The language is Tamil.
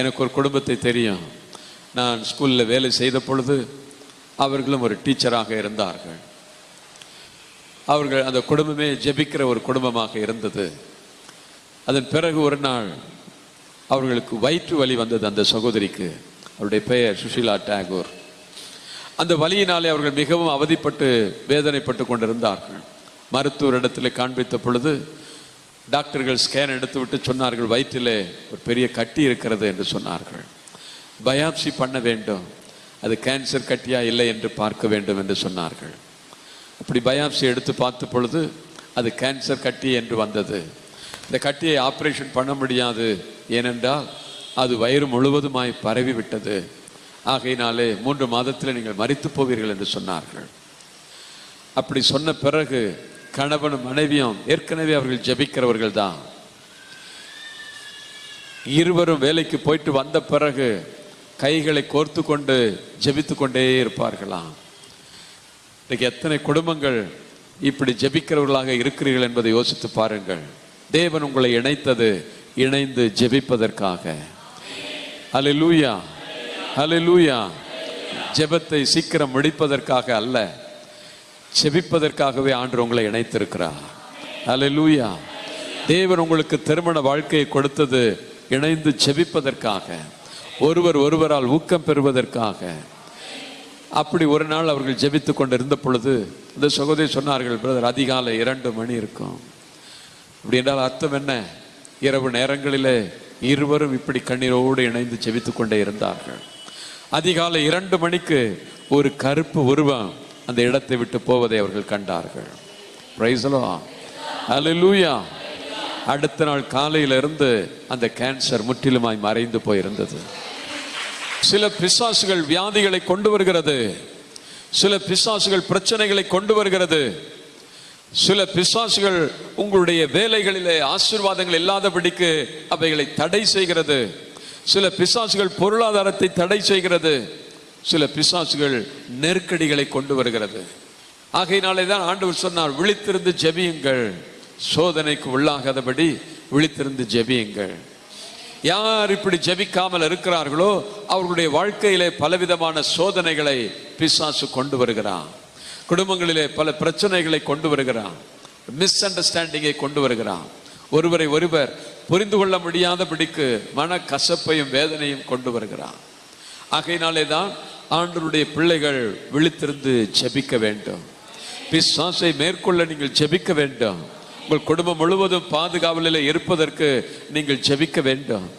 எனக்கு ஒரு குடும்பத்தை தெரியும். நான் ஸ்கூலில் வேலை செய்த பொழுது அவர்களும் ஒரு டீச்சராக இருந்தார்கள். அவர்கள் அந்த குடும்பமே ஜெபிக்கிற ஒரு குடும்பமாக இருந்தது. அதன் பிறகு ஒரு நாள் அவர்களுக்கு வயிற்று வலி வந்தது அந்த சகோதரிக்கு. அவருடைய பெயர் சுஷீலா டாகூர். அந்த வலியினாலே அவர்கள் மிகவும் அவதிப்பட்டு வேதனைப்பட்டு கொண்டிருந்தார்கள். மருத்துவரிடத்தில் காண்பித்த பொழுது டாக்டர்கள் ஸ்கேன் எடுத்து விட்டு சொன்னார்கள் வயிற்றிலே ஒரு பெரிய கட்டி இருக்கிறது என்று சொன்னார்கள். பயாப்சி பண்ண வேண்டும். அது கேன்சர் கட்டியா இல்லை என்று பார்க்க வேண்டும் என்று சொன்னார்கள். அப்படி பயாப்சி எடுத்து பார்த்த பொழுது அது கேன்சர் கட்டி என்று வந்தது. இந்த கட்டியை ஆப்ரேஷன் பண்ண முடியாது. ஏனென்றால் அது வயிறு முழுவதுமாய் பரவி விட்டது. ஆகையினாலே மூன்று மாதத்தில் நீங்கள் மறித்து போவீர்கள் என்று சொன்னார்கள். அப்படி சொன்ன பிறகு கணவனும் மனைவியும் ஏற்கனவே அவர்கள் ஜெபிக்கிறவர்கள் தான் இருவரும் வேலைக்கு போயிட்டு வந்த பிறகு கைகளை கோர்த்து கொண்டு ஜபித்து கொண்டே இருப்பார்களாம். இன்றைக்கு எத்தனை குடும்பங்கள் இப்படி ஜெபிக்கிறவர்களாக இருக்கிறீர்கள் என்பதை யோசித்து பாருங்கள். தேவன் உங்களை இணைத்தது இணைந்து ஜெபிப்பதற்காக. அலை லூயா அலை லூயா ஜெபத்தை சீக்கிரம் முடிப்பதற்காக அல்ல. செபிப்பதற்காகவே ஆண்டு உங்களை இணைத்திருக்கிறார். லூயா தேவன் உங்களுக்கு திருமண வாழ்க்கையை கொடுத்தது இணைந்து ஜெபிப்பதற்காக ஒருவர் ஒருவரால் ஊக்கம் பெறுவதற்காக. அப்படி ஒரு நாள் அவர்கள் ஜெபித்து கொண்டிருந்த பொழுது இந்த சகோதரி சொன்னார்கள் பிரதர் அதிகாலை இரண்டு மணி இருக்கும். அப்படி என்றால் அர்த்தம் என்ன? இரவு நேரங்களிலே இருவரும் இப்படி கண்ணீரோடு இணைந்து ஜெபித்து கொண்டே இருந்தார்கள். அதிகாலை இரண்டு மணிக்கு ஒரு கருப்பு உருவம் அந்த இடத்தை விட்டு போவதை அவர்கள் கண்டார்கள். பிரைசலோ லூயா அடுத்த நாள் காலையிலிருந்து அந்த கேன்சர் முற்றிலுமாய் மறைந்து போயிருந்தது. சில பிசாசுகள் வியாதிகளை கொண்டு வருகிறது. சில பிசாசுகள் பிரச்சனைகளை கொண்டு வருகிறது. சில பிசாசுகள் உங்களுடைய வேலைகளிலே ஆசீர்வாதங்கள் இல்லாதபடிக்கு அவைகளை தடை செய்கிறது. சில பிசாசுகள் பொருளாதாரத்தை தடை செய்கிறது. சில பிசாசுகள் நெருக்கடிகளை கொண்டு வருகிறது. ஆகையினாலே தான் ஆண்டவர் சொன்னார் விழித்திருந்து ஜெபியுங்கள். சோதனைக்கு உள்ளாகாதபடி விழித்திருந்து ஜெபியுங்கள். யார் இப்படி ஜெபிக்காமல் இருக்கிறார்களோ அவர்களுடைய வாழ்க்கையிலே பலவிதமான சோதனைகளை பிசாசு கொண்டு வருகிறான். குடும்பங்களிலே பல பிரச்சனைகளை கொண்டு வருகிறான். மிஸ் அண்டர்ஸ்டாண்டிங்கை கொண்டு வருகிறான். ஒருவரை ஒருவர் புரிந்து கொள்ள முடியாதபடிக்கு மன கசப்பையும் வேதனையும் கொண்டு வருகிறான். ஆகையினாலே தான் ஆண்டருடைய பிள்ளைகள் விழித்திருந்து ஜெபிக்க வேண்டும். பிசாசை மேற்கொள்ள நீங்கள் ஜெபிக்க வேண்டும். உங்கள் குடும்பம் முழுவதும் பாதுகாவலில் இருப்பதற்கு நீங்கள் ஜெபிக்க வேண்டும்.